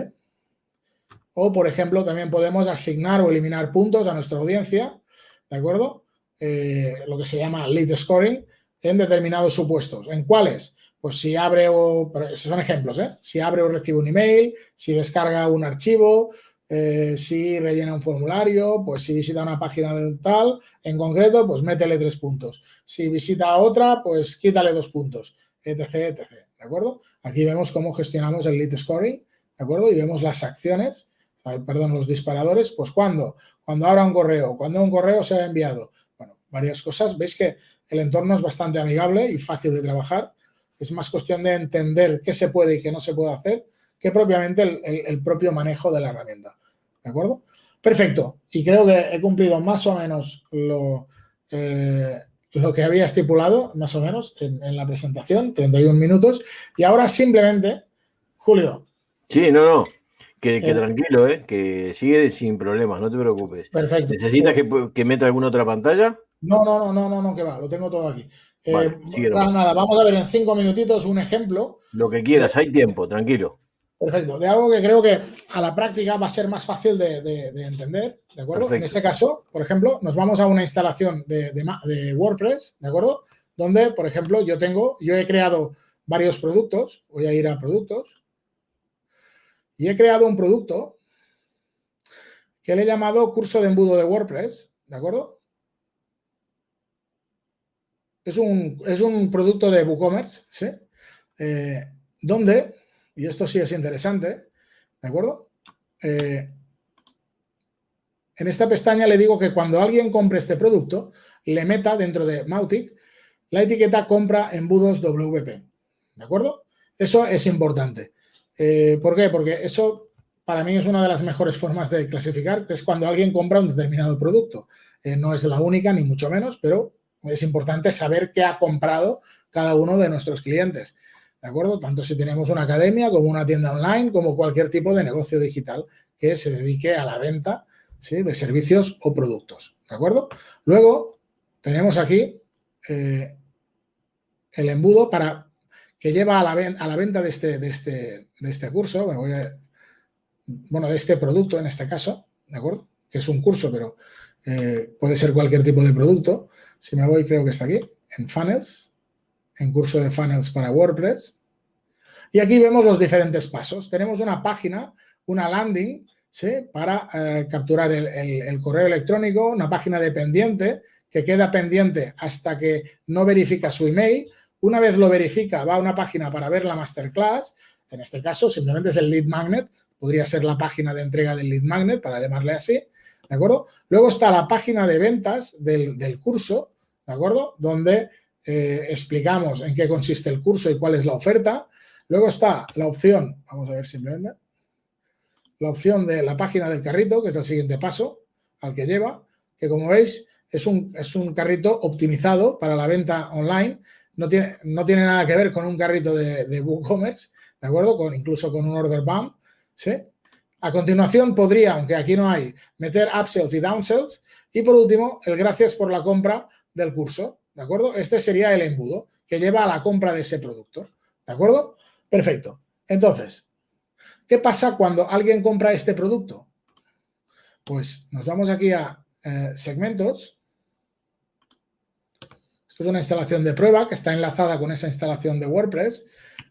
O, por ejemplo, también podemos asignar o eliminar puntos a nuestra audiencia, ¿de acuerdo? Eh, lo que se llama lead scoring en determinados supuestos. ¿En cuáles? Pues si abre o... Esos son ejemplos, ¿eh? Si abre o recibe un email, si descarga un archivo, eh, si rellena un formulario, pues si visita una página de tal, en concreto, pues métele tres puntos. Si visita otra, pues quítale dos puntos, etc, etc. ¿De acuerdo? Aquí vemos cómo gestionamos el lead scoring, ¿de acuerdo? Y vemos las acciones perdón, los disparadores, pues cuando, cuando abra un correo, cuando un correo se ha enviado, bueno, varias cosas. Veis que el entorno es bastante amigable y fácil de trabajar. Es más cuestión de entender qué se puede y qué no se puede hacer que propiamente el, propio manejo de la herramienta. ¿De acuerdo? Perfecto. Y creo que he cumplido más o menos lo, eh, lo que había estipulado, más o menos, en, en la presentación, 31 minutos. Y ahora simplemente, Julio. Sí, no, no. Que, eh, tranquilo, ¿eh? que sigue sin problemas, no te preocupes. Perfecto. ¿Necesitas que, meta alguna otra pantalla? No, no, no, no, no, no, que va, lo tengo todo aquí. Eh, nada, vamos a ver en cinco minutitos un ejemplo. Lo que quieras, hay tiempo, tranquilo. Perfecto, de algo que creo que a la práctica va a ser más fácil de, entender, ¿de acuerdo? En este caso, por ejemplo, nos vamos a una instalación de, WordPress, ¿de acuerdo? Donde, por ejemplo, yo tengo, yo he creado varios productos. Voy a ir a productos. Y he creado un producto que le he llamado curso de embudo de WordPress, ¿de acuerdo? Es un, es un producto de WooCommerce, ¿sí? Eh, donde, y esto sí es interesante, ¿de acuerdo? Eh, en esta pestaña le digo que cuando alguien compre este producto, le meta dentro de Mautic la etiqueta compra embudos WP. ¿De acuerdo? Eso es importante. Eh, ¿Por qué? Porque eso para mí es una de las mejores formas de clasificar, que es cuando alguien compra un determinado producto. No es la única, ni mucho menos, pero es importante saber qué ha comprado cada uno de nuestros clientes. ¿De acuerdo? Tanto si tenemos una academia como una tienda online, como cualquier tipo de negocio digital que se dedique a la venta de servicios o productos. ¿De acuerdo? Luego tenemos aquí eh, el embudo para que lleva a la, venta de este, este, de este curso, bueno, de este producto en este caso, ¿de acuerdo? Que es un curso, pero eh, puede ser cualquier tipo de producto. Si me voy, creo que está aquí, en Funnels, en curso de Funnels para WordPress. Y aquí vemos los diferentes pasos. Tenemos una página, una landing, para eh, capturar el, correo electrónico, una página dependiente que queda pendiente hasta que no verifica su email. Una vez lo verifica, va a una página para ver la masterclass. En este caso, simplemente es el lead magnet. Podría ser la página de entrega del lead magnet, para llamarle así. ¿De acuerdo? Luego está la página de ventas del, curso, ¿de acuerdo? Donde eh, explicamos en qué consiste el curso y cuál es la oferta. Luego está la opción, vamos a ver simplemente, la opción de la página del carrito, que es el siguiente paso al que lleva, que como veis es un, es un carrito optimizado para la venta online, no tiene, no tiene nada que ver con un carrito de, WooCommerce, ¿de acuerdo? Con, incluso con un order bump, ¿sí? A continuación podría, aunque aquí no hay, meter upsells y downsells. Y por último, el gracias por la compra del curso, ¿de acuerdo? Este sería el embudo que lleva a la compra de ese producto, ¿de acuerdo? Perfecto. Entonces, ¿Qué pasa cuando alguien compra este producto? Pues nos vamos aquí a eh, segmentos. Esto es una instalación de prueba que está enlazada con esa instalación de WordPress,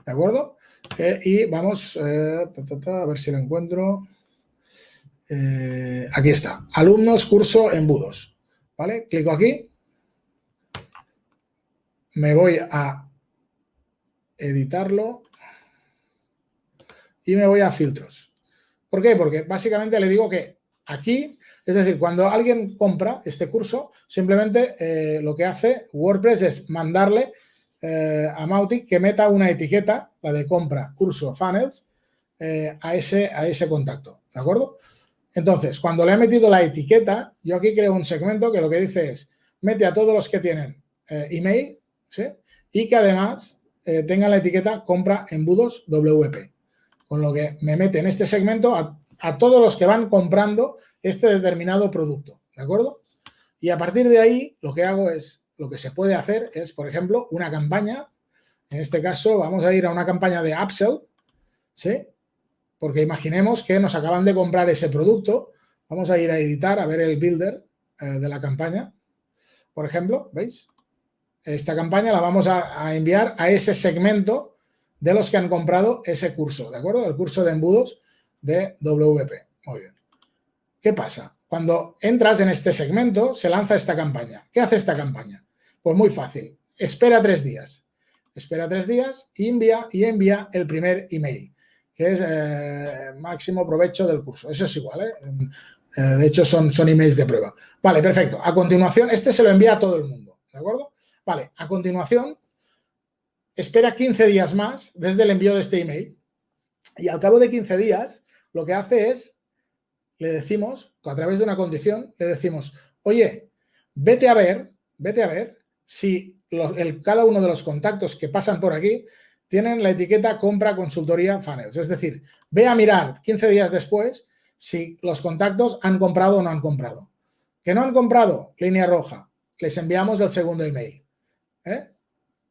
¿de acuerdo? Eh, y vamos eh, a ver si lo encuentro. aquí está, alumnos, curso, embudos. ¿Vale? Clico aquí. Me voy a editarlo y me voy a filtros. ¿Por qué? Porque básicamente le digo que aquí, es decir, cuando alguien compra este curso, simplemente eh, lo que hace WordPress es mandarle eh, a Mautic que meta una etiqueta, la de compra curso funnels, eh, a, ese, a ese contacto, ¿de acuerdo? Entonces, cuando le he metido la etiqueta, yo aquí creo un segmento que lo que dice es, mete a todos los que tienen email, ¿sí? Y que además tengan la etiqueta compra embudos WP con lo que me mete en este segmento a, todos los que van comprando este determinado producto, ¿de acuerdo? Y a partir de ahí lo que hago es, lo que se puede hacer es, por ejemplo, una campaña, en este caso vamos a ir a una campaña de upsell, ¿sí? Porque imaginemos que nos acaban de comprar ese producto, vamos a ir a editar, a ver el builder eh, de la campaña, por ejemplo, ¿veis? Esta campaña la vamos a enviar a ese segmento de los que han comprado ese curso, ¿de acuerdo? El curso de embudos de WP. Muy bien. ¿Qué pasa? Cuando entras en este segmento, se lanza esta campaña. ¿Qué hace esta campaña? Pues muy fácil. Espera tres días. Espera tres días y envía, y envía el primer email, que es eh, máximo provecho del curso. Eso es igual, ¿eh? eh, de hecho, son, son emails de prueba. Vale, perfecto. A continuación, este se lo envía a todo el mundo, ¿de acuerdo? Vale, a continuación, espera 15 días más desde el envío de este email y al cabo de 15 días lo que hace es, le decimos, a través de una condición, le decimos, oye, vete a ver, vete a ver si el, cada uno de los contactos que pasan por aquí tienen la etiqueta compra consultoría funnels. Es decir, ve a mirar 15 días después si los contactos han comprado o no han comprado. Que no han comprado, línea roja, les enviamos el segundo email. ¿eh?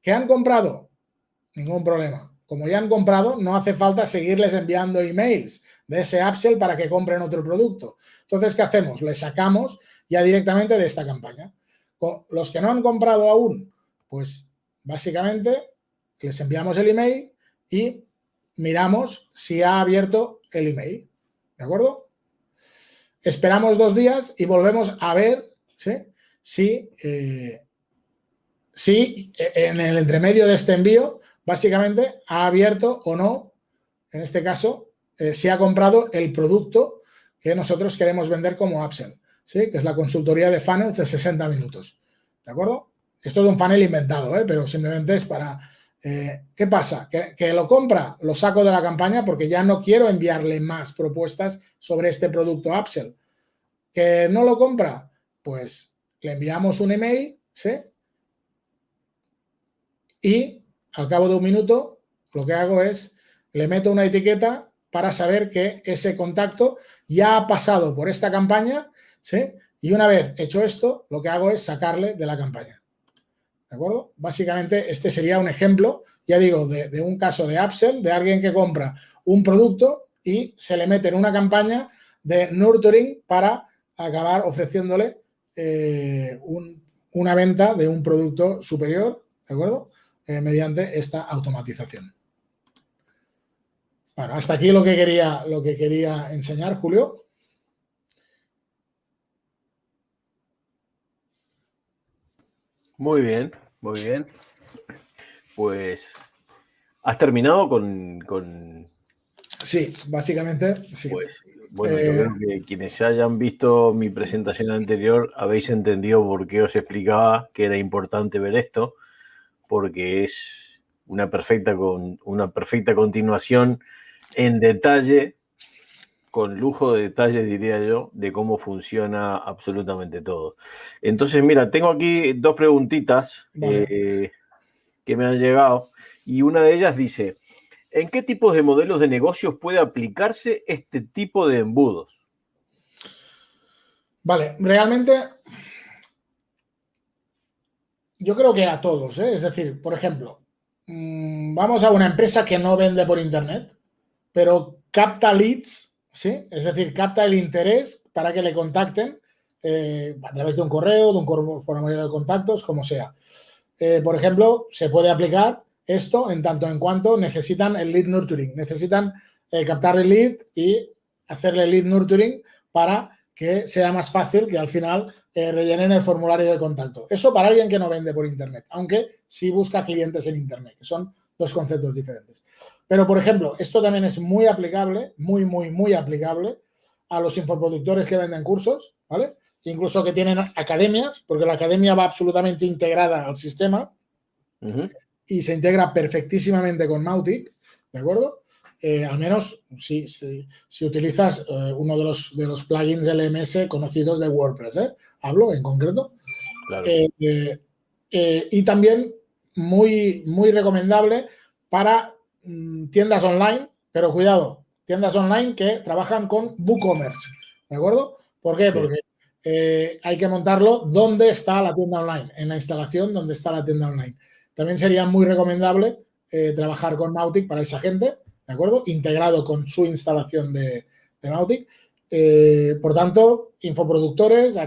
Que han comprado, ningún problema. Como ya han comprado, no hace falta seguirles enviando emails de ese upsell para que compren otro producto. Entonces, ¿qué hacemos? Les sacamos ya directamente de esta campaña. Los que no han comprado aún, pues básicamente les enviamos el email y miramos si ha abierto el email. ¿De acuerdo? Esperamos dos días y volvemos a ver si, eh, si en el entremedio de este envío básicamente ha abierto o no, en este caso, eh, si ha comprado el producto que nosotros queremos vender como Upsell, ¿sí? que es la consultoría de funnels de 60 minutos. ¿De acuerdo? Esto es un funnel inventado, ¿eh? pero simplemente es para... Eh, ¿Qué pasa? Que, que, lo compra, lo saco de la campaña porque ya no quiero enviarle más propuestas sobre este producto Upsell. ¿Que no lo compra? Pues le enviamos un email, ¿sí? Y al cabo de un minuto lo que hago es le meto una etiqueta para saber que ese contacto ya ha pasado por esta campaña, ¿sí? Y una vez hecho esto, lo que hago es sacarle de la campaña. ¿De acuerdo? Básicamente este sería un ejemplo, ya digo, de, un caso de upsell, de alguien que compra un producto y se le mete en una campaña de nurturing para acabar ofreciéndole eh, una venta de un producto superior, ¿de acuerdo? Eh, mediante esta automatización. Bueno, hasta aquí lo que quería, lo que quería enseñar, Julio. Muy bien, muy bien. Pues, ¿has terminado con...? Sí, básicamente, sí. Pues, bueno, yo creo eh, que quienes hayan visto mi presentación anterior habéis entendido por qué os explicaba que era importante ver esto, porque es una perfecta, con, una perfecta continuación en detalle, con lujo de detalle, diría yo, de cómo funciona absolutamente todo. Entonces, mira, tengo aquí dos preguntitas eh, que me han llegado y una de ellas dice, ¿en qué tipos de modelos de negocios puede aplicarse este tipo de embudos? Vale, realmente yo creo que a todos, ¿eh? es decir, por ejemplo, mm, vamos a una empresa que no vende por internet, pero capta leads, ¿sí? Es decir, capta el interés para que le contacten eh, a través de un correo, de un formulario de contactos, como sea. Eh, por ejemplo, se puede aplicar esto en tanto en cuanto necesitan el lead nurturing, necesitan eh, captar el lead y hacerle lead nurturing para que sea más fácil que al final rellenen el formulario de contacto. Eso para alguien que no vende por Internet, aunque sí busca clientes en Internet, que son dos conceptos diferentes. Pero, por ejemplo, esto también es muy aplicable, muy, muy, muy aplicable a los infoproductores que venden cursos, ¿vale? Incluso que tienen academias, porque la academia va absolutamente integrada al sistema y se integra perfectísimamente con Mautic, ¿de acuerdo? Eh, al menos si, si, utilizas eh, uno de los, de los plugins LMS conocidos de WordPress, ¿eh? Hablo en concreto. y también muy, muy recomendable para tiendas online, pero cuidado, tiendas online que trabajan con WooCommerce, ¿de acuerdo? ¿Por qué? Porque eh, hay que montarlo donde está la tienda online, en la instalación donde está la tienda online. También sería muy recomendable eh, trabajar con Mautic para esa gente, ¿de acuerdo? Integrado con su instalación de, de Mautic. Eh, por tanto, infoproductores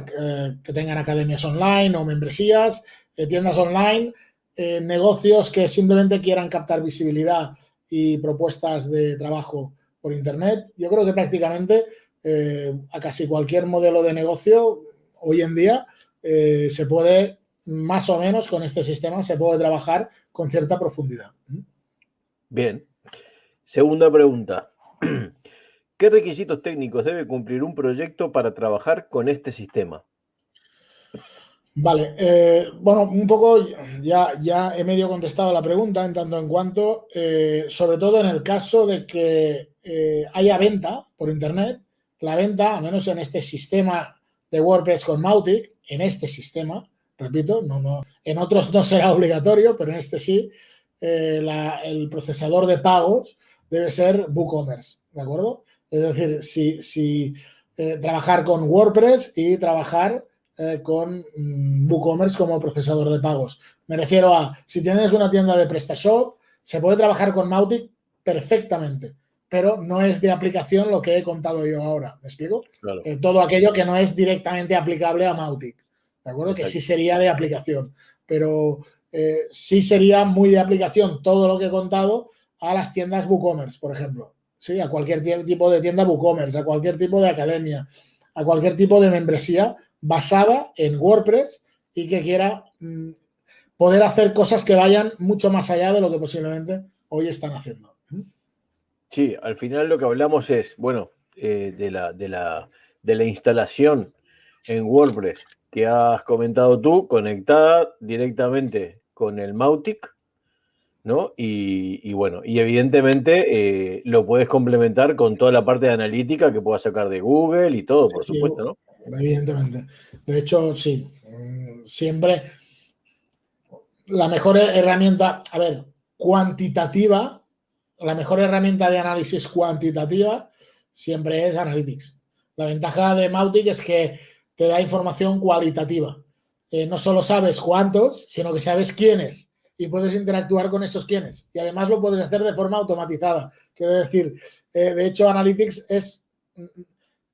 que tengan academias online o membresías, tiendas online, negocios que simplemente quieran captar visibilidad y propuestas de trabajo por Internet. Yo creo que prácticamente eh, a casi cualquier modelo de negocio hoy en día eh, se puede, más o menos con este sistema, se puede trabajar con cierta profundidad. Bien. Segunda pregunta. ¿Qué requisitos técnicos debe cumplir un proyecto para trabajar con este sistema? Vale, eh, bueno, un poco ya, ya he medio contestado la pregunta en tanto en cuanto, eh, sobre todo en el caso de que eh, haya venta por Internet, la venta, al menos en este sistema de WordPress con Mautic, en este sistema, repito, no, no, en otros no será obligatorio, pero en este sí, el procesador de pagos debe ser WooCommerce, ¿de acuerdo? Es decir, si, si trabajar con WordPress y trabajar eh, con mm, WooCommerce como procesador de pagos. Me refiero a, si tienes una tienda de PrestaShop, se puede trabajar con Mautic perfectamente, pero no es de aplicación lo que he contado yo ahora, ¿me explico? Eh, todo aquello que no es directamente aplicable a Mautic, ¿de acuerdo? Que sí sería de aplicación, pero eh, sí sería muy de aplicación todo lo que he contado a las tiendas WooCommerce, por ejemplo. Sí, a cualquier tipo de tienda WooCommerce, a cualquier tipo de academia, a cualquier tipo de membresía basada en WordPress y que quiera mm, poder hacer cosas que vayan mucho más allá de lo que posiblemente hoy están haciendo. Sí, al final lo que hablamos es, bueno, eh, de, la, de, la, de la instalación en WordPress que has comentado tú, conectada directamente con el Mautic, ¿no? Y, bueno, y evidentemente eh, lo puedes complementar con toda la parte de analítica que puedas sacar de Google y todo, por supuesto, ¿no? Evidentemente. De hecho, sí, mm, siempre la mejor herramienta, a ver, cuantitativa, la mejor herramienta de análisis cuantitativa siempre es Analytics. La ventaja de Mautic es que te da información cualitativa. Eh, no solo sabes cuántos, sino que sabes quiénes y puedes interactuar con esos quiénes. Y además lo puedes hacer de forma automatizada. Quiero decir, eh, de hecho, Analytics es...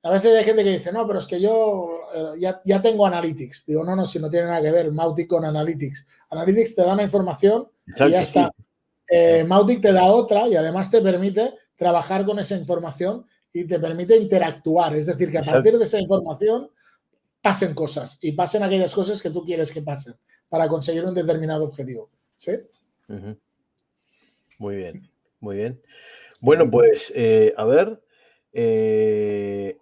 A veces hay gente que dice, no, pero es que yo eh, ya, tengo Analytics. Digo, no, no, si no tiene nada que ver Mautic con Analytics. Analytics te da una información y ya está. Mautic te da otra y además te permite trabajar con esa información y te permite interactuar. Es decir, que a partir de esa información pasen cosas y pasen aquellas cosas que tú quieres que pasen para conseguir un determinado objetivo. ¿Sí? Muy bien, muy bien. Bueno, pues, eh, a ver. Eh,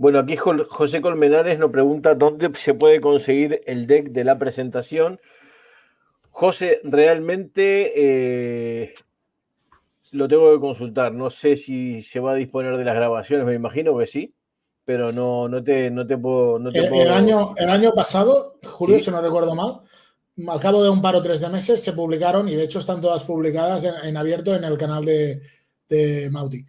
bueno, aquí José Colmenares nos pregunta dónde se puede conseguir el deck de la presentación. José, realmente eh, lo tengo que consultar. No sé si se va a disponer de las grabaciones, me imagino que sí pero no, no, te, no te puedo... el, año, el año pasado, Julio, si no recuerdo mal, al cabo de un par o tres de meses se publicaron y de hecho están todas publicadas en, abierto en el canal de, de Mautic.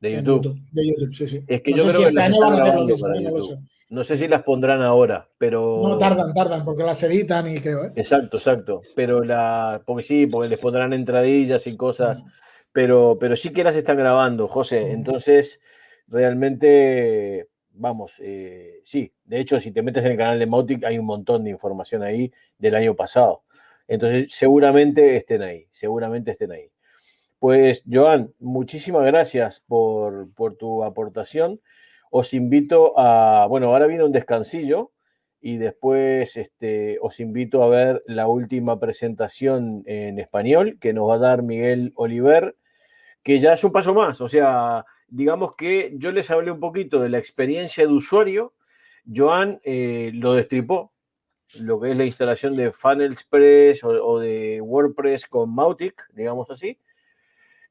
De YouTube. De YouTube, sí, sí. Es que no yo sé creo si este año van a no sé si las pondrán ahora, pero. No, tardan, tardan, porque las editan y creo, ¿eh? Exacto, exacto. Pero la. Porque sí, porque les pondrán entradillas y cosas. Pero, pero sí que las están grabando, José. Entonces, realmente, vamos, eh, sí, de hecho, si te metes en el canal de Mautic, hay un montón de información ahí del año pasado. Entonces, seguramente estén ahí, seguramente estén ahí. Pues, Joan, muchísimas gracias por, tu aportación. Os invito a, bueno, ahora viene un descansillo y después este, os invito a ver la última presentación en español que nos va a dar Miguel Oliver, que ya es un paso más, o sea, digamos que yo les hablé un poquito de la experiencia de usuario, Joan eh, lo destripó, lo que es la instalación de FunnelsPress o, o de WordPress con Mautic, digamos así.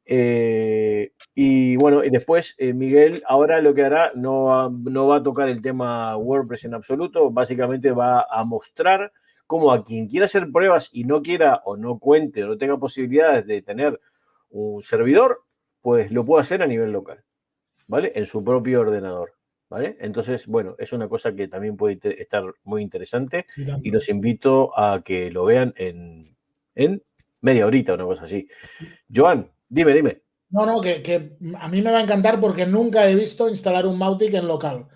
Eh, y bueno, y después eh, Miguel ahora lo que hará no va, no va a tocar el tema WordPress en absoluto, básicamente va a mostrar cómo a quien quiera hacer pruebas y no quiera o no cuente o no tenga posibilidades de tener un servidor, pues lo puede hacer a nivel local. ¿vale? En su propio ordenador, ¿vale? Entonces, bueno, es una cosa que también puede estar muy interesante y los invito a que lo vean en, en media horita, una cosa así. Joan, dime, dime. No, no, que, a mí me va a encantar porque nunca he visto instalar un Mautic en local.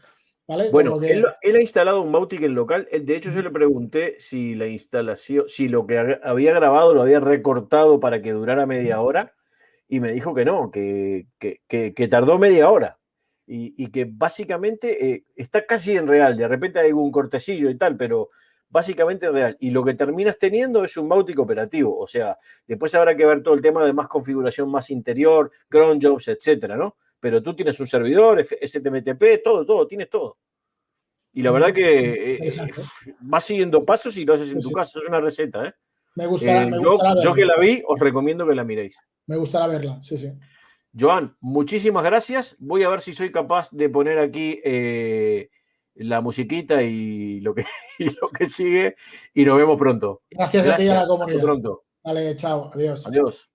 ¿Vale? Bueno, él, ha instalado un Mautic en local. De hecho, yo le pregunté si la instalación, si lo que había grabado lo había recortado para que durara media hora y me dijo que no, que, tardó media hora y, que básicamente eh, está casi en real. De repente hay un cortecillo y tal, pero básicamente en real. Y lo que terminas teniendo es un Mautic operativo. O sea, después habrá que ver todo el tema de más configuración más interior, cron jobs, etcétera, ¿no? Pero tú tienes un servidor, STMTP, todo, todo, tienes todo. Y la verdad que eh, vas siguiendo pasos y lo haces en tu casa. Es una receta, ¿eh? Me gustará, eh, yo, que la vi, os recomiendo que la miréis. Me gustará verla, sí, sí. Joan, muchísimas gracias. Voy a ver si soy capaz de poner aquí eh, la musiquita y lo, que, lo que sigue y nos vemos pronto. Gracias, a ti y a la comunidad. pronto. Vale, chao. Adiós. Adiós.